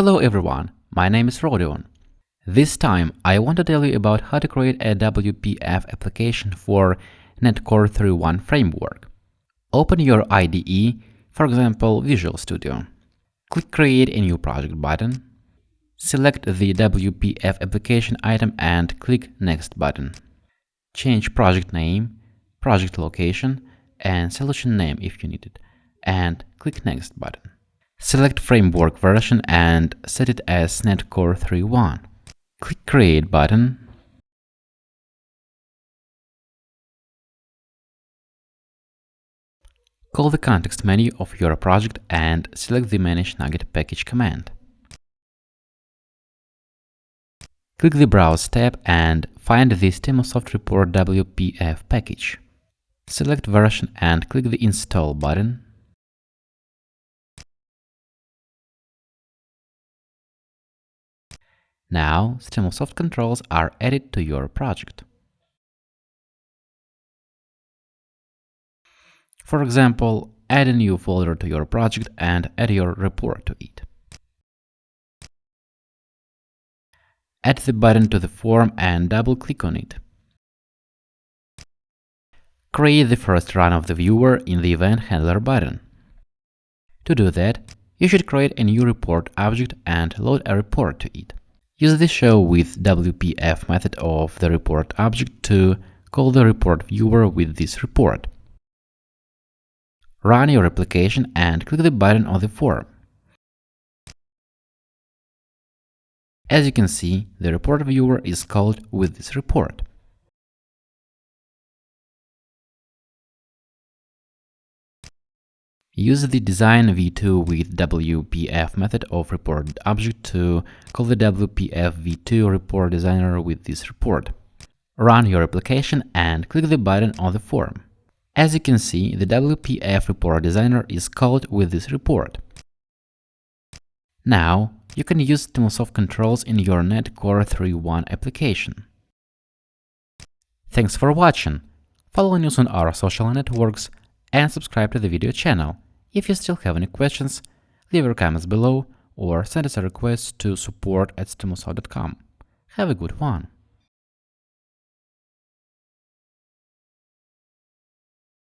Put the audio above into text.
Hello everyone, my name is Rodion. This time I want to tell you about how to create a WPF application for NetCore 3.1 framework. Open your IDE, for example Visual Studio. Click Create a new project button. Select the WPF application item and click Next button. Change project name, project location, and solution name if you need it, and click Next button. Select framework version and set it as NetCore 3.1. Click Create button. Call the context menu of your project and select the Manage NuGet Package command. Click the Browse tab and find the Stimulsoft Report WPF package. Select version and click the Install button. Now, Stimulsoft controls are added to your project. For example, add a new folder to your project and add your report to it. Add the button to the form and double-click on it. Create the first run of the viewer in the Event Handler button. To do that, you should create a new report object and load a report to it. Use the show with WPF method of the report object to call the report viewer with this report. Run your application and click the button on the form. As you can see, the report viewer is called with this report. Use the design v2 with WPF method of report object to call the WPF v2 report designer with this report. Run your application and click the button on the form. As you can see, the WPF report designer is called with this report. Now, you can use Stimulsoft controls in your NetCore 3.1 application. Thanks for watching. Follow news on our social networks and subscribe to the video channel. If you still have any questions, leave your comments below or send us a request to support at stimulsoft.com. Have a good one!